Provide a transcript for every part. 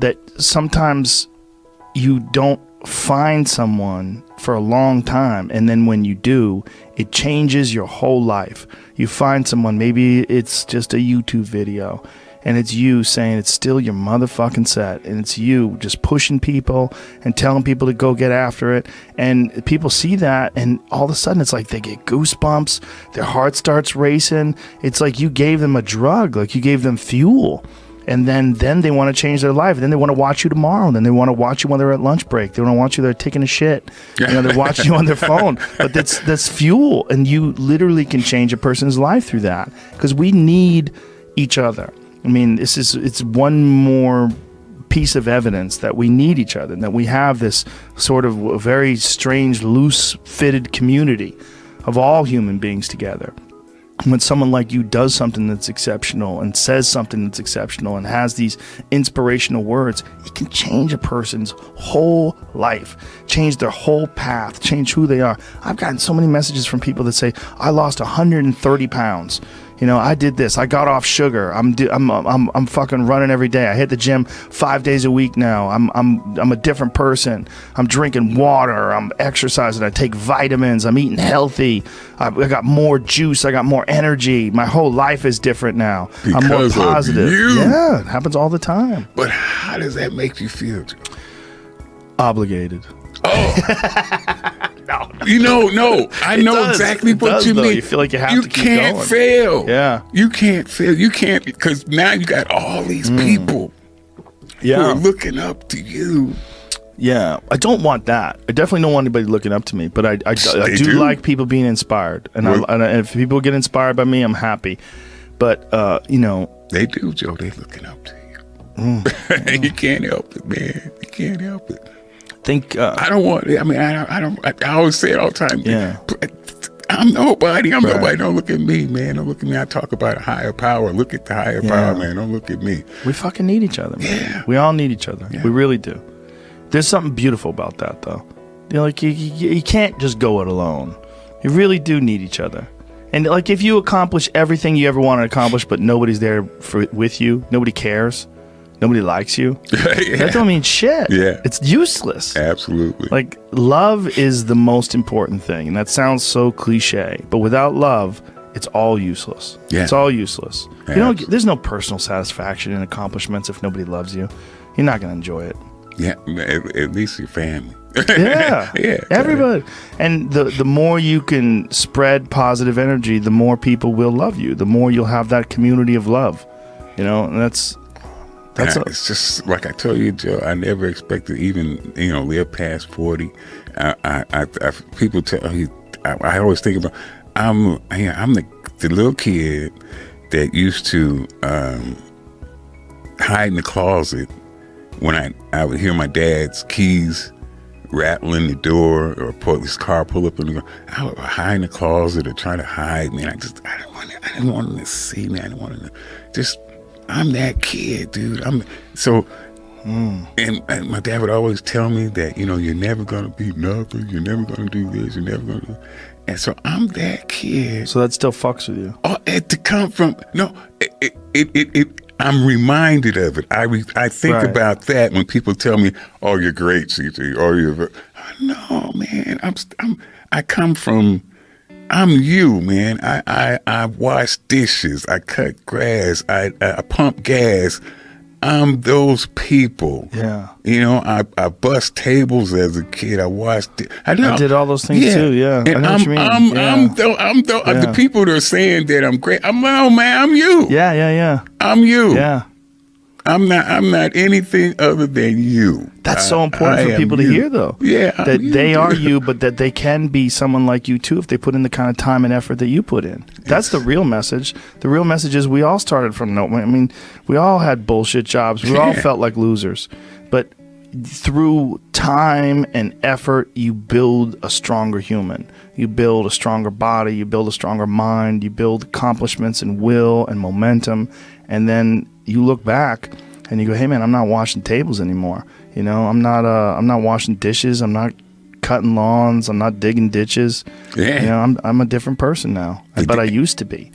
that sometimes you don't find someone for a long time and then when you do it changes your whole life. You find someone maybe it's just a youtube video and it's you saying it's still your motherfucking set and it's you just pushing people and telling people to go get after it and people see that and all of a sudden it's like they get goosebumps their heart starts racing. It's like you gave them a drug like you gave them fuel and then then they want to change their life. Then they want to watch you tomorrow. Then they want to watch you when they're at lunch break. They want to watch you they're taking a shit. You know, they're watching you on their phone. But that's that's fuel, and you literally can change a person's life through that because we need each other. I mean, this is it's one more piece of evidence that we need each other, and that we have this sort of very strange, loose fitted community of all human beings together when someone like you does something that's exceptional and says something that's exceptional and has these inspirational words, it can change a person's whole life, change their whole path, change who they are. I've gotten so many messages from people that say, I lost 130 pounds you know, I did this. I got off sugar. I'm I'm I'm I'm fucking running every day. I hit the gym five days a week now. I'm I'm I'm a different person. I'm drinking water. I'm exercising. I take vitamins. I'm eating healthy. I, I got more juice. I got more energy. My whole life is different now. Because I'm more positive. Yeah, it happens all the time. But how does that make you feel? Obligated. Oh. no, you know, no. I It know does. exactly It what does, you though. mean. You feel like you have you to keep can't going. fail. Yeah. you can't fail. You can't because now you got all these people who are Yeah. looking up to you. Yeah, I don't want that. I definitely don't want anybody looking up to me, but I, I, I do, do. like people being inspired, and, I, and if people get inspired by me, I'm happy. But uh, you know, They do, Joe. They looking up to you. Mm. you can't help it, man. You can't help it. Think uh, I don't want. I mean, I don't. I, don't, I, I always say it all the time. Yeah. I'm nobody. I'm Right. nobody. Don't look at me, man. Don't look at me. I talk about a higher power. Look at the higher Yeah. power, man. Don't look at me. we fucking need each other. Man. Yeah. We all need each other. Yeah. We really do. There's something beautiful about that, though. You know, like you, you, you can't just go it alone. You really do need each other. And like, if you accomplish everything you ever want to accomplish, but nobody's there for with you, nobody cares, nobody likes you, that don't mean shit. Yeah. it's useless. Absolutely. Like love is the most important thing, and that sounds so cliche, but without love, it's all useless. Yeah. It's all useless. You know, there's no personal satisfaction in accomplishments if nobody loves you. You're not gonna enjoy it. yeah. At, at least your family. Yeah, Yeah. Everybody, and the the more you can spread positive energy, the more people will love you. The more you'll have that community of love. You know, and that's that's it's just like I told you, Joe. I never expected even you know live past forty. I, I, I, I people tell you, I, I always think about I'm I, I'm the the little kid that used to um, hide in the closet when I I would hear my dad's keys rattling the door or pull his car pull up and go. I would hide in the closet or try to hide. Man, I just I didn't want I didn't want him to see me. I didn't want him to just. I'm that kid, dude. I'm so. Hmm. And, and my dad would always tell me that you know you're never gonna be nothing. You're never gonna do this. You're never gonna. Do, and so I'm that kid. so that still fucks with you. Oh, it to come from no, it it it. it, it I'm reminded of it. I re, I think Right. about that when people tell me, "Oh, you're great, CT." Oh, you're no man. I'm I'm I come from. I'm you, man. I I, I wash dishes. I cut grass. I I pump gas. I'm those people. Yeah. You know, I, I bust tables as a kid. I washed. Di- I, know. I did all those things too, yeah. I And know what I'm, you mean, I'm, yeah. I'm, the, I'm the, Yeah. the people that are saying that I'm great. I'm oh, man. I'm you. Yeah, yeah, yeah, I'm you. yeah. I'm not. I'm not anything other than you. That's I- so important I for people to you. hear, though. Yeah, I'm that you, they are you, but that they can be someone like you too if they put in the kind of time and effort that you put in. That's the real message. The real message is we all started from no. I mean, we all had bullshit jobs. We all Yeah. felt like losers, through time and effort, you build a stronger human. You build a stronger body. You build a stronger mind. You build accomplishments and will and momentum, and then you look back and you go, "Hey, man, I'm not washing tables anymore. You know, I'm not. Uh, I'm not washing dishes. I'm not cutting lawns. I'm not digging ditches. Yeah. You know, I'm I'm a different person now. But I used to be.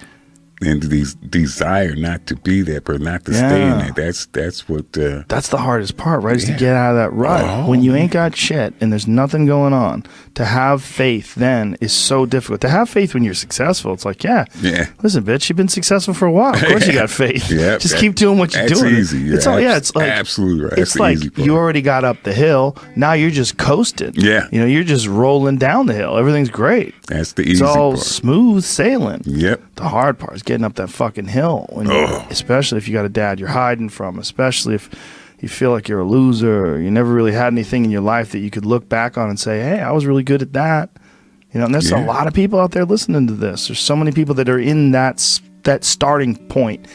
And these desire not to be that but not to stay in Yeah. that. That's that's what. Uh, That's the hardest part, right? Is to get out of that rut. Oh. When you ain't got shit and there's nothing going on, to have faith then is so difficult. To have faith when you're successful, it's like, yeah, Yeah. Listen, bitch, you've been successful for a while. Of course you got faith. Yep, Just that- keep doing what you're that's doing. easy. It's all, yeah, it's like absolutely right. That's It's like you already got up the hill. Now you're just coasting. Yeah. You know, you're just rolling down the hill. Everything's great. that's the easy. It's all part. smooth sailing. Yep. The hard part is getting up that fucking hill, especially if you got a dad you're hiding from, especially if you feel like you're a loser or you never really had anything in your life that you could look back on and say, "Hey, I was really good at that." You know, and there's a lot of people out there listening to this. There's so many people that are in that that starting point.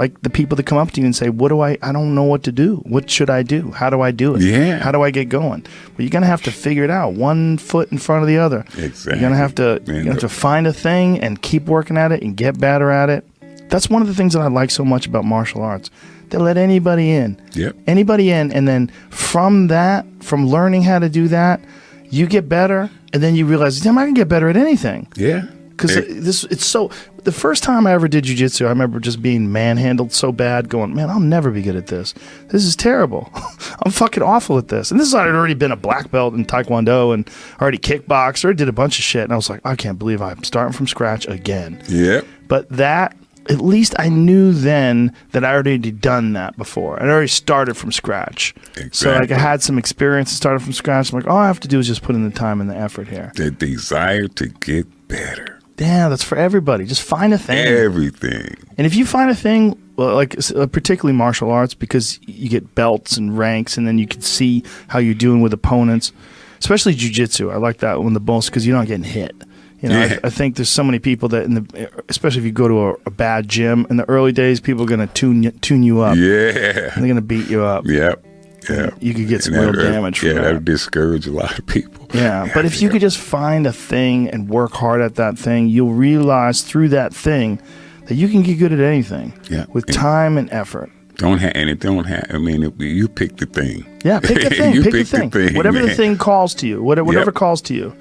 Like the people that come up to you and say, "What do I? I don't know what to do. What should I do? How do I do it? Yeah. How do I get going?" Well, you're gonna have to figure it out, one foot in front of the other. Exactly. You're gonna have to you have to find a thing and keep working at it and get better at it. That's one of the things that I like so much about martial arts. They let anybody in. Yep. Anybody in and then from that, from learning how to do that, you get better and then you realize, damn, I can get better at anything. Yeah. Because this, it's so. The first time I ever did jujitsu, I remember just being manhandled so bad, going, "Man, I'll never be good at this. This is terrible. I'm fucking awful at this." And this is I'd already been a black belt in taekwondo and already kickboxed, or did a bunch of shit, and I was like, "I can't believe I'm starting from scratch again." Yep. But that, at least I knew then that I already done that before. I'd already started from scratch. Exactly. So like I had some experience and started from scratch. I'm like, all I have to do is just put in the time and the effort here. The desire to get better. Yeah, that's for everybody. Just find a thing. Everything. And if you find a thing, well, like uh, particularly martial arts, because you get belts and ranks, and then you can see how you're doing with opponents, especially jujitsu. I like that one the most because you're not getting hit. You know, Yeah. I, I think there's so many people that, in the, especially if you go to a, a bad gym in the early days, people are going to tune you, tune you up. Yeah. They're going to beat you up. Yep. Yeah. You could get some And real that- damage from Yeah, that. that'll discourage a lot of people. Yeah, but if you could just find a thing and work hard at that thing, you'll realize through that thing that you can get good at anything Yeah. with And- time and effort. Don't have and it don't have. I mean, it, you pick the thing. Yeah, pick the thing. You pick, pick the the thing. thing, Whatever the thing calls to you. Whatever, whatever Yep. calls to you.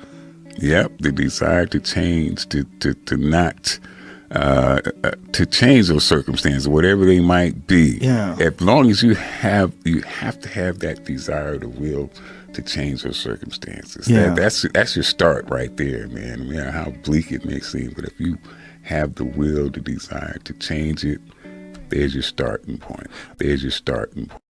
Yep, the desire to change, to to to not uh, uh, to change those circumstances, whatever they might be. Yeah. As long as you have, you have to have that desire, the will to change those circumstances. Yeah. That, that's that's your start right there, man. Yeah, how bleak it may seem, but if you have the will, the desire to change it, there's your starting point. There's your starting point.